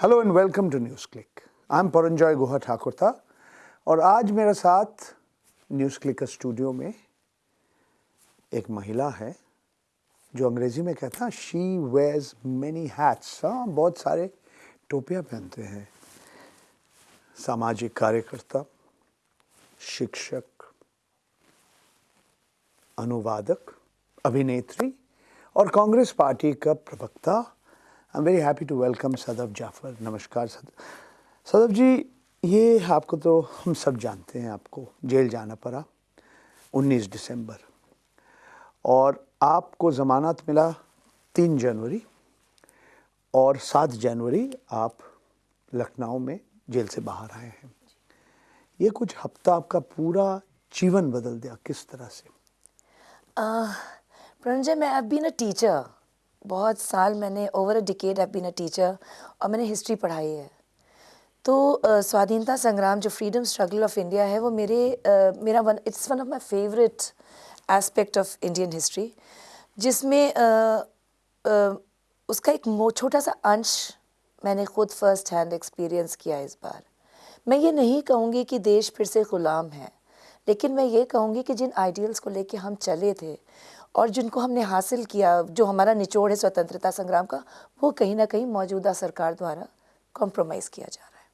Hello and welcome to NewsClick I am Paranjoy Guha Thakurta और आज मेरे साथ न्यूज़ क्लिक स्टूडियो में एक महिला है जो अंग्रेज़ी में कहता है शी वेयर्स मैनी हैट्स हाँ बहुत सारे टोपियाँ पहनते हैं। सामाजिक कार्यकर्ता, शिक्षक, अनुवादक, अभिनेत्री और कांग्रेस पार्टी का प्रवक्ता I am very happy to welcome Sadaf Jafar नमस्कार सद सदब जी ये आपको तो हम सब जानते हैं आपको। जेल जाना पड़ा 19 दिसंबर। और आपको ज़मानत मिला तीन जनवरी और सात जनवरी आप लखनऊ में जेल से बाहर आए हैं। ये कुछ हफ़्ता आपका पूरा जीवन बदल दिया किस तरह से? प्रंजय मैं अब बीन अ टीचर बहुत साल मैंने ओवर अ डिकेड अब बीन अ टीचर और मैंने हिस्ट्री पढ़ाई है। तो स्वाधीनता संग्राम जो फ्रीडम स्ट्रगल ऑफ़ इंडिया है, वो मेरे मेरा one it's one of my favourite aspect of Indian history जिसमें उसका एक छोटा सा अंश मैंने खुद फ़र्स्ट हैंड एक्सपीरियंस किया इस बार। मैं ये नहीं कहूँगी कि देश फिर से ग़ुलाम है, लेकिन मैं ये कहूँगी कि जिन आइडियल्स को लेके हम चले थे और जिनको हमने हासिल किया, जो हमारा निचोड़ है स्वतंत्रता संग्राम का, वो कहीं ना कहीं मौजूदा सरकार द्वारा कॉम्प्रोमाइज़ किया जा रहा है।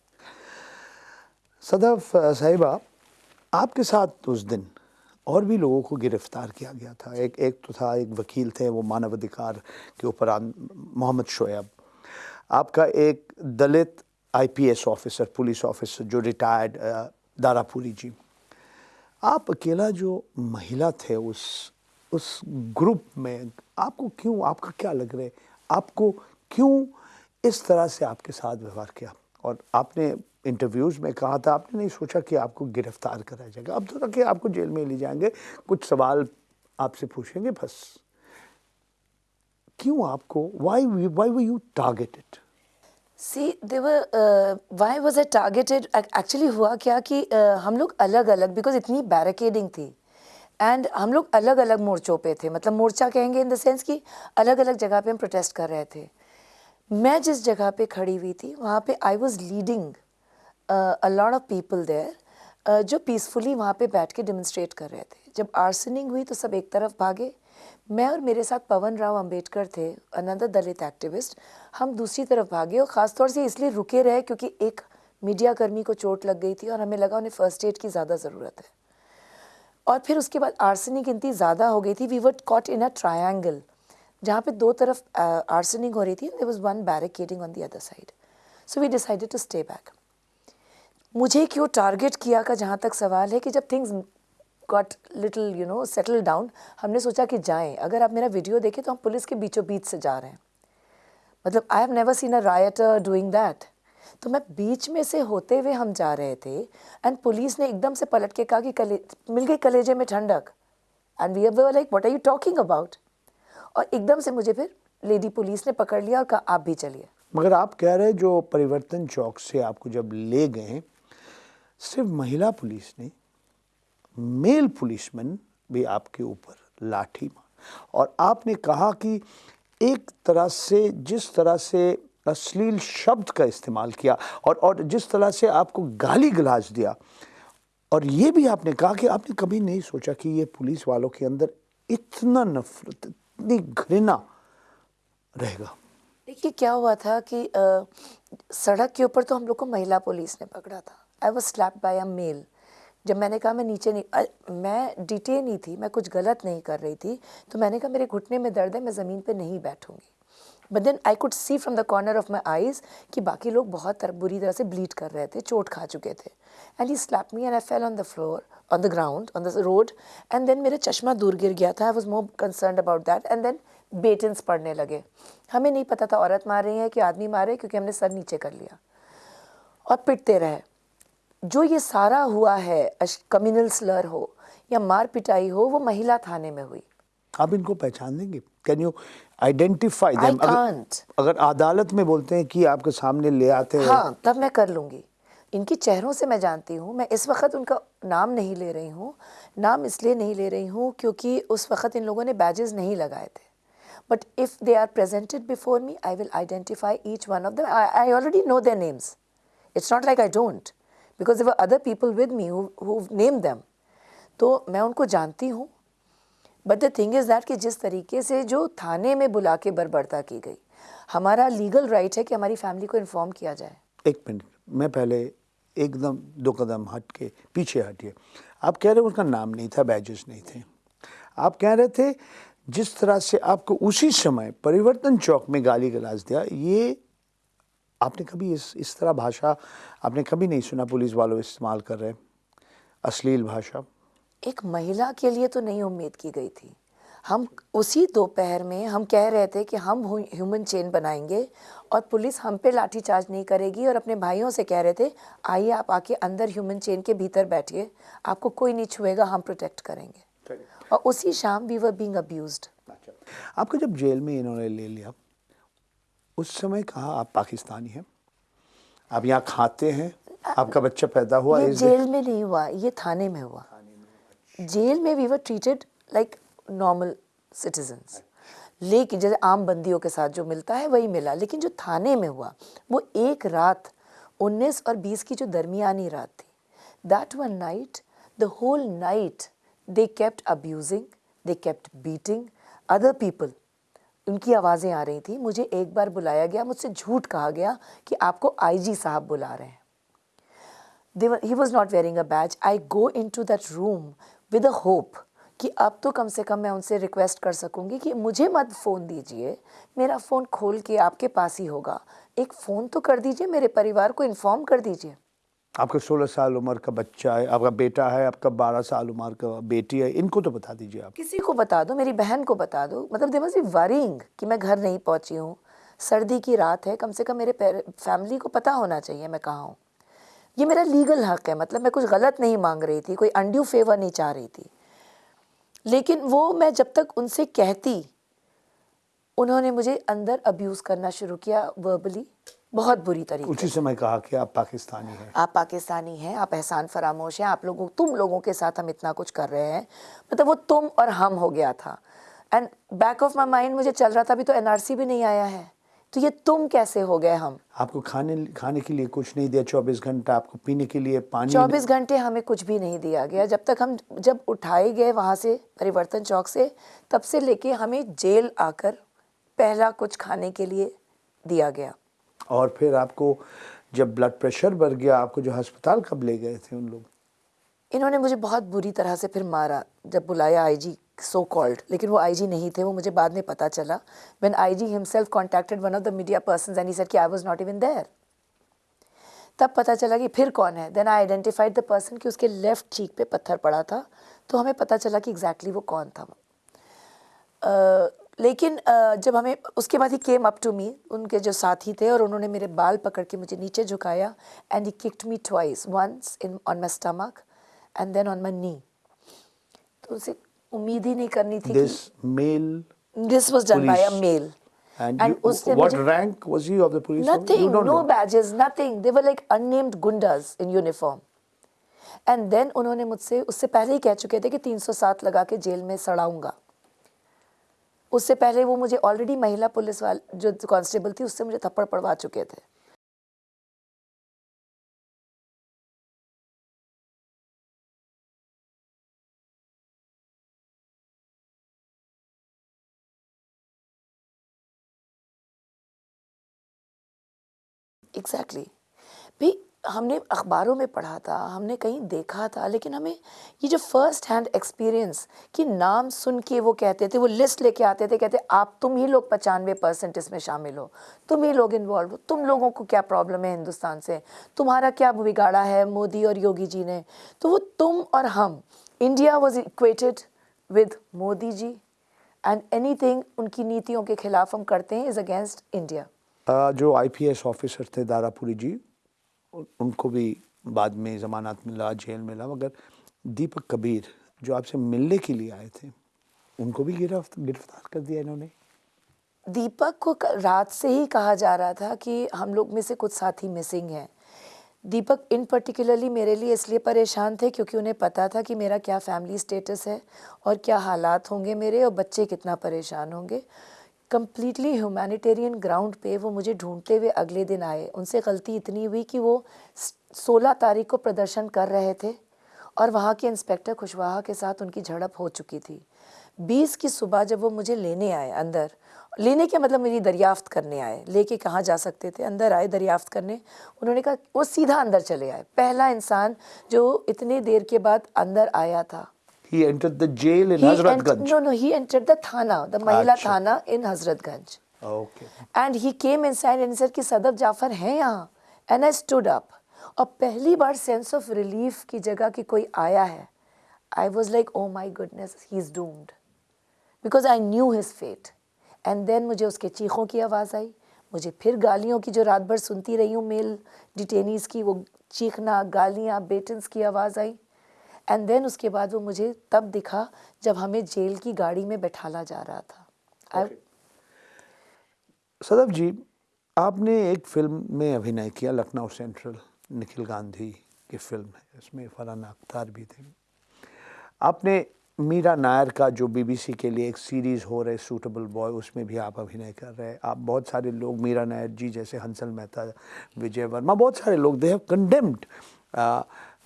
सदफ साहिबा, आपके साथ उस दिन और भी लोगों को गिरफ़्तार किया गया था। एक एक तो था, एक वकील थे, वो मानव अधिकार के ऊपर मोहम्मद शोएब। आपका एक Dalit IPS officer police officer जो रिटायर्ड दारापुरी जी। आप अकेला जो महिला थे उस उस ग्रुप में आपको क्यों आपका क्या लग रहा है? आपको क्यों इस तरह से आपके साथ व्यवहार किया? और आपने इंटरव्यूज़ में कहा था आपने नहीं सोचा कि आपको गिरफ़्तार करा जाएगा? अब तो कि आपको जेल में ले जाएँगे कुछ सवाल आपसे पूछेंगे बस। क्यों आपको why why were you targeted see there why was a targeted actually हुआ क्या कि uh, हम लोग अलग अलग बिकॉज़ इतनी बैरिकेडिंग थी। एंड हम लोग अलग अलग मोर्चों पे थे। मतलब मोर्चा कहेंगे इन द सेंस कि अलग अलग जगह पे हम प्रोटेस्ट कर रहे थे। मैं जिस जगह पे खड़ी हुई थी, वहाँ पे I was leading a lot of people there जो पीसफुली वहाँ पे बैठ के डेमोन्स्ट्रेट कर रहे थे। जब आर्सनिंग हुई तो सब एक तरफ़ भागे। मैं और मेरे साथ पवन राव अंबेडकर थे अनदर दलित एक्टिविस्ट हम दूसरी तरफ़ भागे और ख़ासतौर से इसलिए रुके रहे क्योंकि एक मीडियाकर्मी को चोट लग गई थी और हमें लगा उन्हें फ़र्स्ट एड की ज़्यादा ज़रूरत है। और फिर उसके बाद आर्सनिक इतनी ज़्यादा हो गई थी। We what caught in a triangle जहाँ पे दो तरफ़ आर्सनिक हो रही थी there was one barricading on the other side so we decided to stay back मुझे क्यों टारगेट किया का जहाँ तक सवाल है कि जब things got little you know settle down हमने सोचा कि जाएँ। अगर आप मेरा वीडियो देखें तो हम पुलिस के बीचों बीच से जा रहे हैं। मतलब I have never seen a writer doing that तो मैं बीच में से होते हुए हम जा रहे थे एंड पुलिस ने एकदम से पलट के कहा कि कले, मिल गई कलेजे में ठंडक। And we are like what are you talking about और एकदम से मुझे फिर लेडी पुलिस ने पकड़ लिया और कहा, आप भी चलिए। मगर आप कह रहे जो परिवर्तन चौक से आपको जब ले गए, सिर्फ़ महिला पुलिस ने, मेल पुलिसमैन भी आपके ऊपर लाठी मार। और आपने कहा कि एक तरह से, जिस तरह से अश्लील शब्द का इस्तेमाल किया और और जिस तरह से आपको गाली गलाज दिया। और ये भी आपने कहा कि आपने कभी नहीं सोचा कि ये पुलिस वालों के अंदर इतना नफरत इतनी घृणा रहेगा। देखिए क्या हुआ था कि आ, सड़क के ऊपर तो हम लोग को महिला पुलिस ने पकड़ा था। I was slap by a male जब मैंने कहा मैं नीचे नहीं आ, मैं डिटेन ही थी मैं कुछ गलत नहीं कर रही थी तो मैंने कहा मेरे घुटने में दर्द है मैं ज़मीन पे नहीं बैठूँगी। But then I could see from the corner of my eyes कि बाकी लोग बहुत बुरी तरह से ब्लीड कर रहे थे, चोट खा चुके थे। And he slap me and I fell on the floor on the ground on the road and then मेरा चश्मा दूर गिर गया था I was more concern about that and then batons पड़ने लगे। हमें नहीं पता था औरत मार रही है कि आदमी मार क्योंकि हमने सर नीचे कर लिया। और पिटते रहे। जो ये सारा हुआ है कम्युनल स्लर हो या मार पिटाई हो, वो महिला थाने में हुई। आप इनको पहचान लेंगे कैन यू आइडेंटिफाई देम अगर अदालत में बोलते हैं कि आपके सामने ले आते हैं। हाँ, तब मैं कर लूँगी। इनकी चेहरों से मैं जानती हूँ। मैं इस वक्त उनका नाम नहीं ले रही हूँ। नाम इसलिए नहीं ले रही हूँ क्योंकि उस वक्त इन लोगों ने बैजेस नहीं लगाए थे। But if they are presented before me I will identify each one of I already know their names it's not like I don't because other people with me name them तो मैं उनको जानती हूँ। But the thing is that कि जिस तरीके से जो थाने में बुला के बर्बरता की गई, हमारा लीगल राइट right है कि हमारी फैमिली को इन्फॉर्म किया जाए। एक मिनट, मैं पहले एकदम दो कदम हट के पीछे हटिए। आप कह रहे हो उसका नाम नहीं था बैजेस नहीं थे। आप कह रहे थे जिस तरह से आपको उसी समय परिवर्तन चौक में गाली गलाज दिया, ये आपने कभी इस इस तरह भाषा आपने कभी नहीं सुना पुलिस वालों इस्तेमाल कर रहे अश्लील भाषा। एक महिला के लिए तो नहीं उम्मीद की गई थी। हम उसी दोपहर में हम कह रहे थे कि हम ह्यूमन चेन बनाएँगे और पुलिस हम पे लाठीचार्ज नहीं करेगी और अपने भाइयों से कह रहे थे आइए आप आके अंदर ह्यूमन चेन के भीतर बैठिए आपको कोई नहीं छुएगा हम प्रोटेक्ट करेंगे। और उसी शाम वी वर बीइंग अब्यूज्ड आपको जब जेल में इन्होंने ले लिया उस समय कहा आप पाकिस्तानी हैं? आप यहाँ खाते हैं? आपका बच्चा पैदा हुआ ये जेल में नहीं हुआ ये थाने में हुआ। जेल में we were treated like normal citizens लेकिन जैसे आम बंदियों के साथ जो मिलता है वही मिला। लेकिन जो थाने में हुआ वो एक रात 19 और 20 की जो दरमियानी रात थी that one night the whole night they kept abusing they kept beating other people उनकी आवाज़ें आ रही थी मुझे एक बार बुलाया गया मुझसे झूठ कहा गया कि आपको आईजी साहब बुला रहे हैं। They were, he was not wearing a badge. I go into that room with a hope कि अब तो कम से कम मैं उनसे रिक्वेस्ट कर सकूँगी कि मुझे मत फ़ोन दीजिए। मेरा फ़ोन खोल के आपके पास ही होगा। एक फ़ोन तो कर दीजिए मेरे परिवार को इन्फॉर्म कर दीजिए। आपका 16 साल उम्र का बच्चा है आपका बेटा है आपका 12 साल उम्र का बेटी है इनको तो बता दीजिए आप। किसी को बता दो मेरी बहन को बता दो। मतलब दे बी वरिंग कि मैं घर नहीं पहुँची हूँ। सर्दी की रात है कम से कम मेरे फैमिली को पता होना चाहिए मैं कहाँ हूँ। ये मेरा लीगल हक है मतलब मैं कुछ गलत नहीं मांग रही थी कोई अनड्यू फेवर नहीं चाह रही थी। लेकिन वो मैं जब तक उनसे कहती उन्होंने मुझे अंदर अब्यूज़ करना शुरू किया वर्बली बहुत बुरी तरीके उसी समय कहा कि आप पाकिस्तानी हैं। आप पाकिस्तानी हैं आप एहसान फरामोश हैं आप लोगों तुम लोगों के साथ हम इतना कुछ कर रहे हैं। मतलब वो तुम और हम हो गया था। And back of my mind मुझे चल रहा था अभी तो एनआरसी भी नहीं आया है। तो ये तुम कैसे हो गए हम? आपको खाने खाने के लिए कुछ नहीं दिया चौबीस घंटा आपको पीने के लिए पानी चौबीस घंटे हमें कुछ भी नहीं दिया गया। जब तक हम जब उठाए गए वहाँ से परिवर्तन चौक से तब से लेके हमें जेल आकर पहला कुछ खाने के लिए दिया गया। और फिर आपको जब ब्लड प्रेशर बढ़ गया आपको जो अस्पताल कब ले गए थे उन लोग? इन्होंने मुझे बहुत बुरी तरह से फिर मारा जब बुलाया आईजी सो कॉल्ड लेकिन वो आईजी नहीं थे वो मुझे बाद में पता चला। When IG himself contacted one of the media persons and he said कि I was not even there तब पता चला कि फिर कौन है? Then I identified the person कि उसके लेफ़्ट चीक पे पत्थर पड़ा था तो हमें पता चला कि एग्जैक्टली exactly वो कौन था। uh, लेकिन uh, जब हमें उसके बाद ही केम अप टू मी उनके जो साथी थे और उन्होंने मेरे बाल पकड़ के मुझे नीचे झुकाया and he kicked me twice once in on my stomach and then on my knee तो उसे उम्मीद ही नहीं करनी थी male this was done by a police- male and, And you, उसने what rank was he of the police nothing no know badges nothing they were like unnamed gundas in uniform and then उन्होंने मुझसे उससे पहले ही कह चुके थे कि 307 लगा के जेल में सड़ाऊँगा उससे पहले वो मुझे ऑलरेडी महिला पुलिस वाले जो कांस्टेबल थी उससे मुझे थप्पड़ पड़वा चुके थे एग्जैक्टली. भाई हमने अखबारों में पढ़ा था, हमने कहीं देखा था, लेकिन हमें ये जो फ़र्स्ट हैंड एक्सपीरियंस कि नाम सुन के वो कहते थे, वो लिस्ट लेके आते थे, कहते, आप तुम ही लोग पचानवे परसेंट इसमें शामिल हो। तुम ही लोग इन्वॉल्व हो। तुम लोगों को क्या प्रॉब्लम है हिंदुस्तान से? तुम्हारा क्या बिगाड़ा है मोदी और योगी जी ने? तो वो तुम और हम India was equated with Modi ji and any उनकी नीतियों के खिलाफ हम करते हैं इज़ अगेंस्ट इंडिया जो आईपीएस ऑफिसर थे दारापुरी जी उनको भी बाद में जमानत मिला, जेल मिला, मगर दीपक कबीर जो आपसे मिलने के लिए आए थे, उनको भी गिरफ्त, गिरफ़्तार कर दिया इन्होंने। दीपक को रात से ही कहा जा रहा था कि हम लोग में से कुछ साथी मिसिंग हैं। दीपक इन पर्टिकुलरली मेरे लिए इसलिए परेशान थे क्योंकि उन्हें पता था कि मेरा क्या फैमिली स्टेटस है और क्या हालात होंगे मेरे और बच्चे कितना परेशान होंगे। कंप्लीटली ह्यूमैनिटेरियन ग्राउंड पे वो मुझे ढूंढते हुए अगले दिन आए। उनसे गलती इतनी हुई कि वो 16 तारीख को प्रदर्शन कर रहे थे और वहाँ के इंस्पेक्टर खुशवाहा के साथ उनकी झड़प हो चुकी थी। 20 की सुबह जब वो मुझे लेने आए अंदर, लेने के मतलब मेरी दरियाफ्त करने आए, लेके कहाँ जा सकते थे? अंदर आए दरियाफ्त करने। उन्होंने कहा, वो सीधा अंदर चले आए। पहला इंसान जो इतनी देर के बाद अंदर आया था He entered the jail in Hazratganj. no, no, he entered the thana, the Mahila अच्छा। Thana in Hazratganj. Okay. And he came inside and said कि सदफ जाफ़र हैं यहाँ and I stood up. और पहली बार सेंस ऑफ़ रिलीफ की जगह कि कोई आया है I was like oh my goodness he is doomed because I knew his fate and मुझे उसके चीखों की आवाज़ आई मुझे फिर गालियों की जो रात भर सुनती रही हूँ मेल डिटेनीज़ की वो चीखना गालियाँ बेटन्स की आवाज़ आई एंड देन उसके बाद वो मुझे तब दिखा जब हमें जेल की गाड़ी में बैठाला जा रहा था। Okay. सदफ जी, आपने एक फ़िल्म में अभिनय किया, लखनऊ सेंट्रल, निखिल गांधी की फ़िल्म है, इसमें फरहान अख्तार भी थे। आपने मीरा नायर का जो बीबीसी के लिए एक सीरीज़ हो रहे सूटेबल बॉय उसमें भी आप अभिनय कर रहे हैं। आप बहुत सारे लोग, मीरा नायर जी जैसे हंसल मेहता, विजय वर्मा, बहुत सारे लोग they have condemned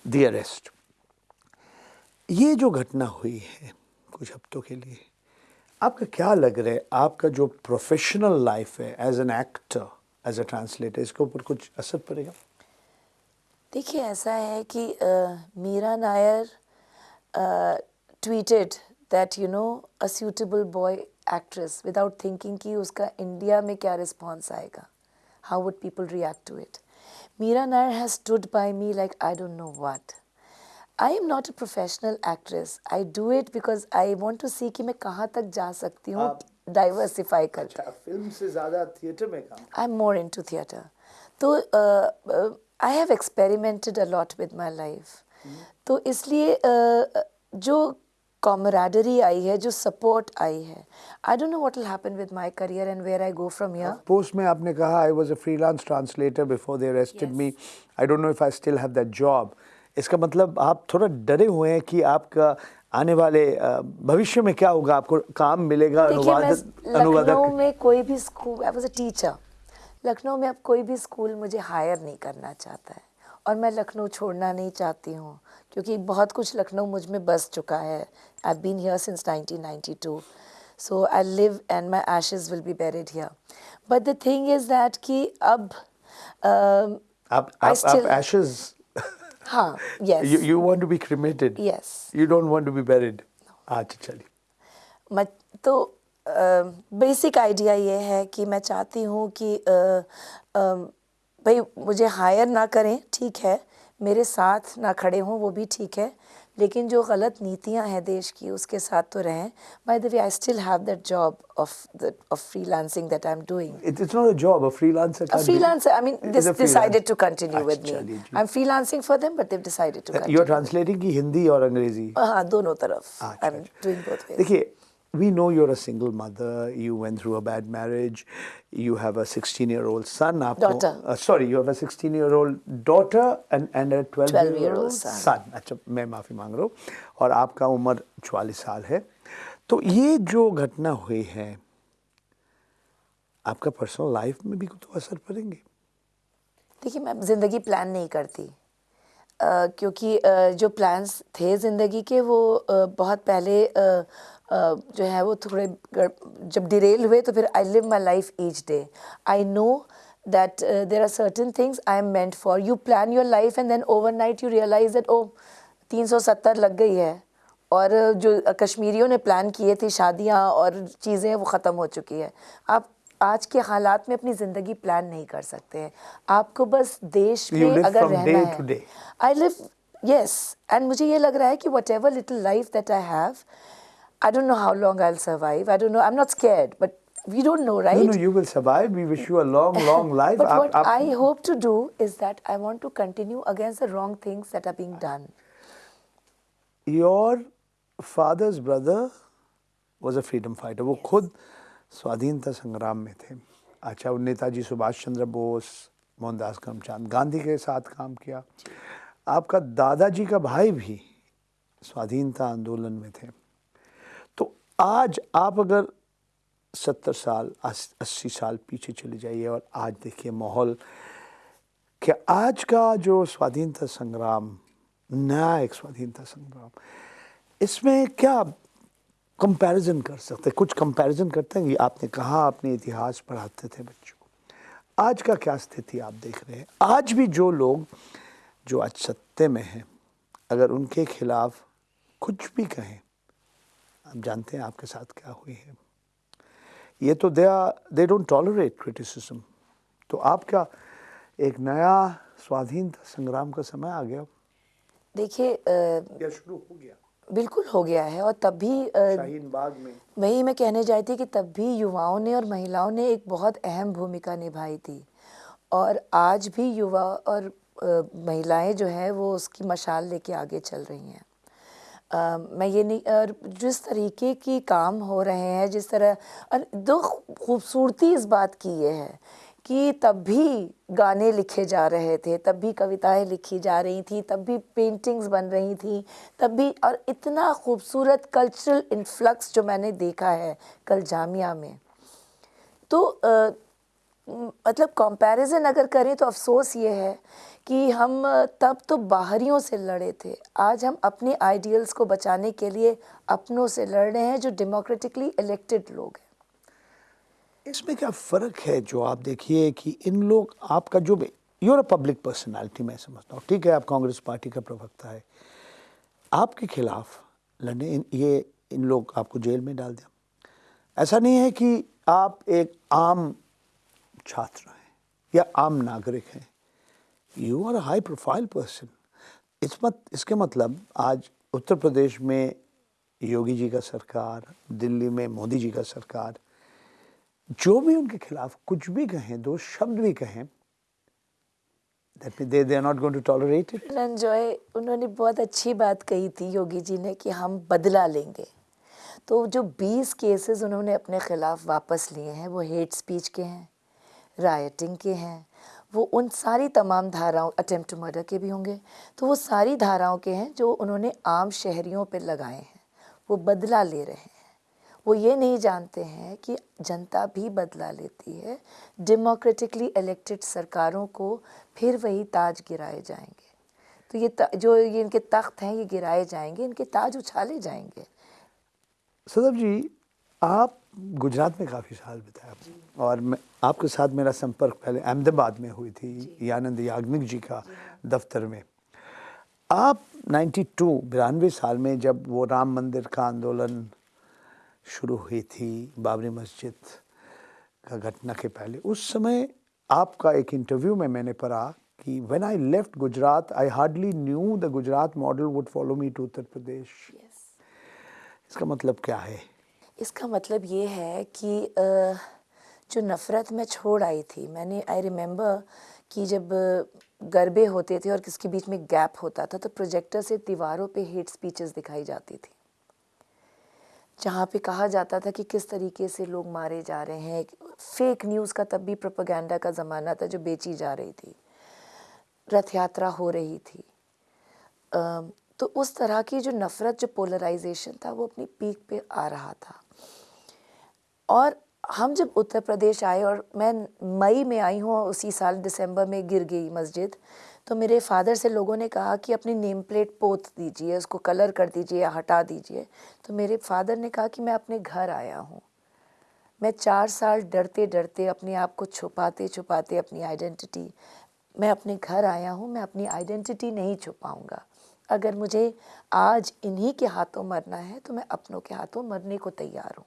the arrest ये जो घटना हुई है, कुछ हफ्तों के लिए, आपका क्या लग रहा है? आपका जो प्रोफेशनल लाइफ है as an actor as a translator इसके ऊपर कुछ असर पड़ेगा? देखिए, ऐसा है कि Meera Nair tweeted that you know a suitable boy actress without thinking कि उसका इंडिया में क्या रिस्पॉन्स आएगा how would people react to it Meera Nair has stood by me like I don't know what I am not a professional actress I do it because I want to see कि मैं कहाँ तक जा सकती हूँ आप- diversify कर अच्छा फ़िल्म से ज़्यादा थिएटर में काम I'm more into theatre. तो uh, uh, I have experimented a lot with my life. तो इसलिए uh, जो camaraderie आई है जो support आई है I don't know what will happen with my career and where I go from here. Post में आपने कहा I was a freelance translator before they arrested me I don't know if I still have that job इसका मतलब आप थोड़ा डरे हुए हैं कि आपका आने वाले भविष्य में क्या होगा? आपको काम मिलेगा देखिए अनुवादक लखनऊ अनुवादक। में कोई भी school I was a teacher Lucknow में अब कोई भी स्कूल मुझे हायर नहीं करना चाहता है। और मैं लखनऊ छोड़ना नहीं चाहती हूँ क्योंकि बहुत कुछ लखनऊ मुझमें बस चुका है। I been here since 1992 so I live and my ashes will be buried here but the thing is that कि अब um, आप आप आप still- ashes हाँ yes you you want to be cremated. Yes you don't want to be buried. अच्छा चलिए। मत तो बेसिक आइडिया ये है कि मैं चाहती हूँ कि uh, भाई मुझे हायर ना करें ठीक है। मेरे साथ ना खड़े हों वो भी ठीक है। लेकिन जो गलत नीतियाँ हैं देश की उसके साथ तो रहें। By the I still have that job of the of that I am doing freelancer freelancer I mean this decided to continue with me I am freelancing for them but they decided to you are translating की हिंदी और अंग्रेज़ी हाँ दोनों तरफ़. I am doing both देखिए we know you're a single mother you went through a bad marriage you have a 16 year old son Daughter. uh, sorry you have a 16 year old daughter and and a 12 year 12-year-old old son. son अच्छा मैं माफ़ी मांग रहा हूँ और आपका उम्र 44 साल है तो ये जो घटना हुई है आपका पर्सनल लाइफ में भी तो असर पड़ेंगे देखिए मैं ज़िंदगी प्लान नहीं करती अ, क्योंकि अ, जो प्लान्स थे ज़िंदगी के वो अ, बहुत पहले अ, अ, जो है वो थोड़े जब डिरेल हुए तो फिर I live my life each day I know that there are certain things I am meant for you plan your life and then overnight you realize that oh तीन सौ सत्तर लग गई है। और जो कश्मीरियों ने प्लान किए थे शादियाँ और चीज़ें वो ख़त्म हो चुकी है। आप आज के हालात में अपनी ज़िंदगी प्लान नहीं कर सकते हैं। आपको बस देश में अगर रहना है। आई लिव यस एंड मुझे ये लग रहा है कि whatever little life that I have I don't know how long I will survive I don't know I am not scared but we don't know no right no you will survive we wish you a long long life But आप- what आप- I hope to do is that I want to continue against the wrong things that are being done. Your father's brother was a freedom fighter वो खुद स्वाधीनता संग्राम में थे अच्छा वो नेताजी सुभाष चंद्र बोस मोहनदास करमचंद गांधी के साथ काम किया आपका दादाजी का भाई भी स्वाधीनता आंदोलन में थे तो आज आप अगर सत्तर साल अस्सी साल पीछे चले जाइए और आज देखिए माहौल कि आज का जो स्वाधीनता संग्राम, नया एक स्वाधीनता संग्राम, इसमें क्या कंपैरिजन कर सकते कुछ कंपैरिजन करते हैं कि आपने कहा आपने इतिहास पढ़ाते थे बच्चों आज का क्या स्थिति आप देख रहे हैं? आज भी जो लोग, जो आज सत्य में हैं, अगर उनके खिलाफ कुछ भी कहें आप जानते हैं आपके साथ क्या हुई है। ये तो they they don't tolerate criticism तो आपका एक नया स्वाधीनता संग्राम का समय आ गया? देखिए या शुरू हो गया? बिल्कुल हो गया है और तब भी शाहीन बाग में। वही मैं कहने जाती थी कि तब भी युवाओं ने और महिलाओं ने एक बहुत अहम भूमिका निभाई थी। और आज भी युवा और महिलाएँ जो है वो उसकी मशाल लेके आगे चल रही हैं। मैं ये नहीं और जिस तरीके की काम हो रहे हैं जिस तरह और दो खूबसूरती इस बात की ये है कि तब भी गाने लिखे जा रहे थे तब भी कविताएँ लिखी जा रही थी तब भी पेंटिंग्स बन रही थी तब भी और इतना खूबसूरत कल्चरल इन्फ्लक्स जो मैंने देखा है कल जामिया में। तो आ, मतलब कंपैरिजन अगर करें तो अफसोस ये है कि हम तब तो बाहरियों से लड़े थे। आज हम अपने आइडियल्स को बचाने के लिए अपनों से लड़ रहे हैं जो डेमोक्रेटिकली इलेक्टेड लोग हैं। इसमें क्या फ़र्क है जो आप देखिए कि इन लोग आपका जो भी यूर पब्लिक पर्सनालिटी मैं समझता हूँ। ठीक है आप कांग्रेस पार्टी का प्रवक्ता है। आपके खिलाफ लड़ने इन, ये इन लोग आपको जेल में डाल दिया। ऐसा नहीं है कि आप एक आम छात्र हैं या आम नागरिक हैं। You are high profile person इस मत, इसके मतलब आज उत्तर प्रदेश में योगी जी का सरकार, दिल्ली में मोदी जी का सरकार, जो भी उनके खिलाफ कुछ भी कहें, दो शब्द भी कहें they they are not going to tolerate it. उन्होंने बहुत अच्छी बात कही थी योगी जी ने कि हम बदला लेंगे। तो जो 20 केसेस उन्होंने अपने खिलाफ वापस लिए हैं, वो हेट स्पीच के हैं राइटिंग के हैं वो उन सारी तमाम धाराओं अटेम्प्ट मर्डर के भी होंगे। तो वो सारी धाराओं के हैं जो उन्होंने आम शहरियों पर लगाए हैं। वो बदला ले रहे हैं। वो ये नहीं जानते हैं कि जनता भी बदला लेती है। डेमोक्रेटिकली इलेक्टेड सरकारों को फिर वही ताज गिराए जाएँगे। तो ये जो ये इनके तख्त हैं, ये गिराए जाएँगे, इनके ताज उछाले जाएँगे। सदर जी, आप गुजरात में काफ़ी साल बिताया। और मैं आपके साथ मेरा संपर्क पहले अहमदाबाद में हुई थी यानंद याग्निक जी का दफ्तर में। आप 92 बिरानवे साल में जब वो राम मंदिर का आंदोलन शुरू हुई थी बाबरी मस्जिद का घटना के पहले उस समय आपका एक इंटरव्यू में मैंने पढ़ा कि when I left Gujarat I hardly knew the Gujarat model would follow me to Uttar Pradesh. इसका मतलब क्या है? इसका मतलब ये है कि जो नफ़रत मैं छोड़ आई थी, मैंने आई रिमेंबर कि जब गरबे होते थे और किसके बीच में गैप होता था तो प्रोजेक्टर से दीवारों पे हेट स्पीचेस दिखाई जाती थी। जहाँ पे कहा जाता था कि किस तरीके से लोग मारे जा रहे हैं। फेक न्यूज़ का तब भी प्रोपागेंडा का ज़माना था जो बेची जा रही थी। रथ यात्रा हो रही थी। तो उस तरह की जो नफ़रत, जो पोलराइजेशन था, वो अपनी पीक पे आ रहा था। और हम जब उत्तर प्रदेश आए और मैं मई में आई हूँ उसी साल दिसंबर में गिर गई मस्जिद तो मेरे फादर से लोगों ने कहा कि अपनी नेम प्लेट पोत दीजिए, उसको कलर कर दीजिए या हटा दीजिए। तो मेरे फादर ने कहा कि मैं अपने घर आया हूँ। मैं चार साल डरते डरते अपने आप को छुपाते छुपाते अपनी आइडेंटिटी, मैं अपने घर आया हूँ, मैं अपनी आइडेंटिटी नहीं छुपाऊँगा। अगर मुझे आज इन्हीं के हाथों मरना है तो मैं अपनों के हाथों मरने को तैयार हूँ।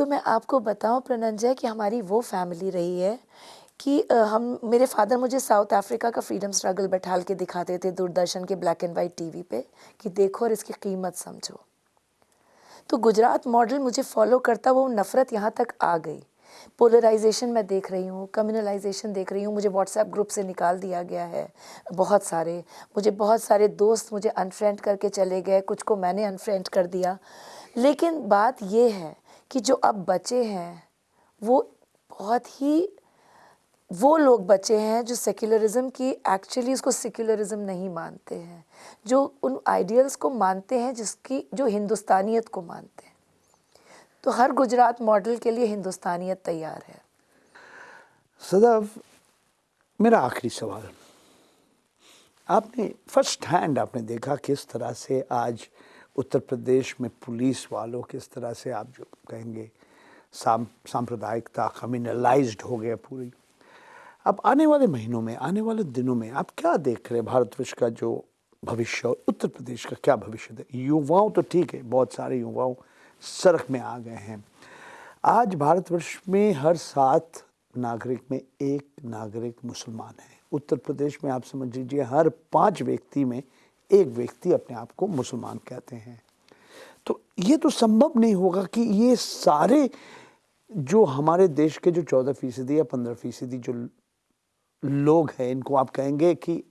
तो मैं आपको बताऊँ प्रनंजय कि हमारी वो फैमिली रही है कि हम, मेरे फादर मुझे साउथ अफ्रीका का फ्रीडम स्ट्रगल बैठाल के दिखाते थे दूरदर्शन के ब्लैक एंड वाइट टीवी पे, कि देखो और इसकी कीमत समझो। तो गुजरात मॉडल मुझे फॉलो करता, वो नफ़रत यहाँ तक आ गई। पोलराइजेशन मैं देख रही हूँ कम्युनलाइजेशन देख रही हूँ, मुझे व्हाट्सएप ग्रुप से निकाल दिया गया है बहुत सारे। मुझे बहुत सारे दोस्त मुझे अनफ्रेंड करके चले गए, कुछ को मैंने अनफ्रेंड कर दिया। लेकिन बात ये है कि जो अब बचे हैं, वो बहुत ही, वो लोग बचे हैं जो सेक्युलरिज्म की एक्चुअली उसको सेक्युलरिज्म नहीं मानते हैं, जो उन आइडियल्स को मानते हैं जिसकी, जो हिंदुस्तानियत को मानते हैं। तो हर गुजरात मॉडल के लिए हिंदुस्तानियत तैयार है। सदैव, मेरा आखिरी सवाल। आपने फ़र्स्ट हैंड आपने देखा किस तरह से आज उत्तर प्रदेश में पुलिस वालों किस तरह से आप जो कहेंगे, साम, सांप्रदायिकता कम्युनलाइज्ड हो गया पूरी। अब आने वाले महीनों में, आने वाले दिनों में आप क्या देख रहे हैं? भारतवर्ष का जो भविष्य और उत्तर प्रदेश का क्या भविष्य है युवाओं तो ठीक है, बहुत सारे युवाओं सड़क में आ गए हैं। आज भारतवर्ष में हर सात नागरिक में एक नागरिक मुसलमान है। उत्तर प्रदेश में आप समझ लीजिए, हर पाँच व्यक्ति में एक व्यक्ति अपने आप को मुसलमान कहते हैं। तो ये तो संभव नहीं होगा कि ये सारे जो हमारे देश के जो चौदह फ़ीसदी या पंद्रह फ़ीसदी जो लोग हैं, इनको आप कहेंगे कि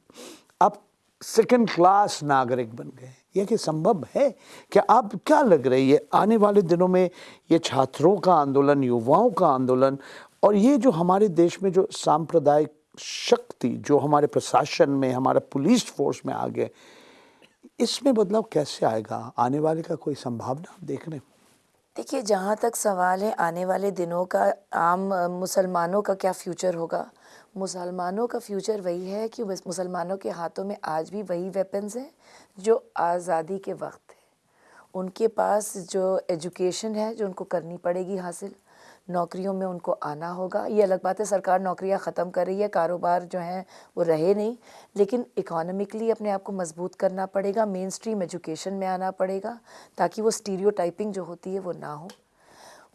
आप सेकंड क्लास नागरिक बन गए। यह कि संभव है? क्या आप क्या लग रही है? आने वाले दिनों में ये छात्रों का आंदोलन, युवाओं का आंदोलन और ये जो हमारे देश में जो सांप्रदायिक शक्ति, जो हमारे प्रशासन में, हमारा पुलिस फोर्स में आ गए इसमें बदलाव कैसे आएगा? आने वाले का कोई संभावना आप देख रहे हैं देखिए, जहाँ तक सवाल है, आने वाले दिनों का, आम मुसलमानों का क्या फ्यूचर होगा? मुसलमानों का फ्यूचर वही है कि मुसलमानों के हाथों में आज भी वही वेपन्स हैं, जो आज़ादी के वक्त थे उनके पास जो एजुकेशन है, जो उनको करनी पड़ेगी हासिल नौकरियों में उनको आना होगा। ये अलग बात है, सरकार नौकरियाँ ख़त्म कर रही है, कारोबार जो हैं वो रहे नहीं, लेकिन इकोनॉमिकली अपने आप को मज़बूत करना पड़ेगा मेन स्ट्रीम एजुकेशन में आना पड़ेगा, ताकि वो स्टीरियो जो होती है वो ना हो।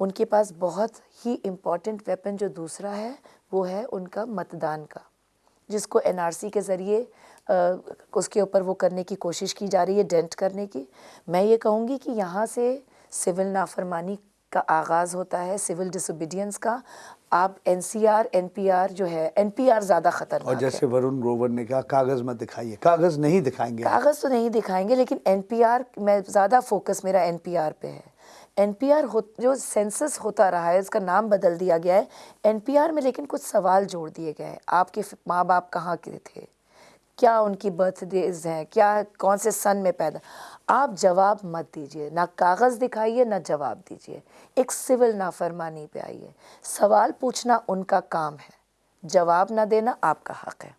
उनके पास बहुत ही इंपॉर्टेंट वेपन जो दूसरा है, वो है उनका मतदान का, जिसको एनआरसी के ज़रिए उसके ऊपर वो करने की कोशिश की जा रही है डेंट करने की। मैं ये कहूँगी कि यहाँ से सिविल नाफरमानी का आगाज़ होता है सिविल डिसोबीडियंस का आप N C R N P R जो है एन पी आर ज़्यादा खतरनाक और जैसे वरुण ग्रोवर ने कहा कागज़ मत दिखाइए कागज़ नहीं दिखाएँगे कागज़ तो नहीं दिखाएँगे लेकिन एन पी आर में ज़्यादा फोकस मेरा एन पी आर पे है। एन पी आर हो जो सेंसस होता रहा है उसका नाम बदल दिया गया है। एन पी आर में लेकिन कुछ सवाल जोड़ दिए गए हैं। आपके माँ बाप कहाँ के थे? क्या उनकी बर्थडेज हैं? क्या, कौन से सन में पैदा? आप जवाब मत दीजिए। ना कागज़ दिखाइए, ना जवाब दीजिए। एक सिविल नाफरमानी पे आइए। सवाल पूछना उनका काम है। जवाब ना देना आपका हक है।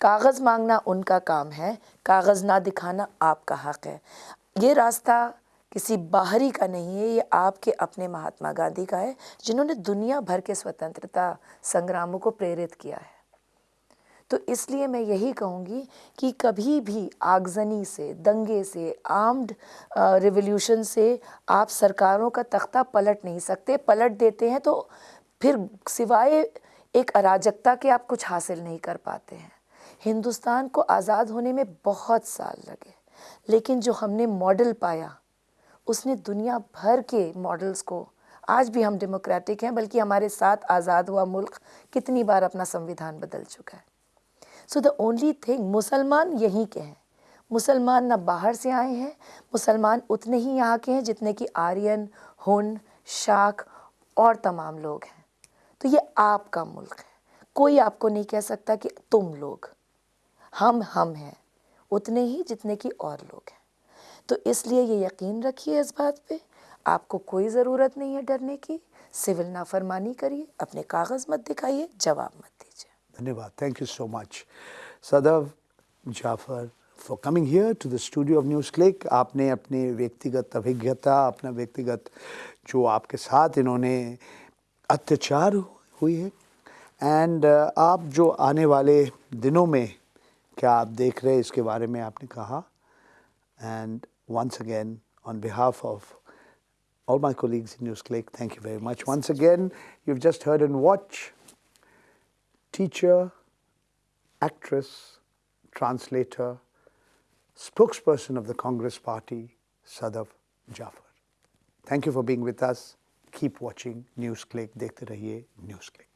कागज़ मांगना उनका काम है। कागज़ ना दिखाना आपका हक है। ये रास्ता किसी बाहरी का नहीं है। ये आपके अपने महात्मा गांधी का है, जिन्होंने दुनिया भर के स्वतंत्रता संग्रामों को प्रेरित किया है। तो इसलिए मैं यही कहूँगी कि कभी भी आगजनी से, दंगे से, आर्म्ड रिवोल्यूशन से आप सरकारों का तख्ता पलट नहीं सकते। पलट देते हैं तो फिर सिवाय एक अराजकता के आप कुछ हासिल नहीं कर पाते हैं। हिंदुस्तान को आज़ाद होने में बहुत साल लगे, लेकिन जो हमने मॉडल पाया, उसने दुनिया भर के मॉडल्स को, आज भी हम डेमोक्रेटिक हैं, बल्कि हमारे साथ आज़ाद हुआ मुल्क कितनी बार अपना संविधान बदल चुका है। सो द ओनली थिंग मुसलमान यहीं के हैं। मुसलमान ना बाहर से आए हैं, मुसलमान उतने ही यहाँ के हैं जितने कि आर्यन, हुन शाख और तमाम लोग हैं। तो ये आपका मुल्क है। कोई आपको नहीं कह सकता कि तुम लोग, हम हम हैं, उतने ही जितने कि और लोग हैं। तो इसलिए ये यकीन रखिए इस बात पे, आपको कोई ज़रूरत नहीं है डरने की। सिविल नाफरमानी करिए, अपने कागज़ मत दिखाइए, जवाब मत धन्यवाद thank you so much Sadaf Jafar for coming here to the studio of NewsClick आपने अपने व्यक्तिगत अभिज्ञता अपना व्यक्तिगत जो आपके साथ इन्होंने अत्याचार हुई है। एंड uh, आप जो आने वाले दिनों में क्या आप देख रहे हैं इसके बारे में आपने कहा। And once again on behalf of all my colleagues in News Click, thank you very much. Once again, you've just heard and watched teacher, actress, translator, spokesperson of the Congress Party, Sadaf Jafar. Thank you for being with us. Keep watching NewsClick. देखते रहिए NewsClick.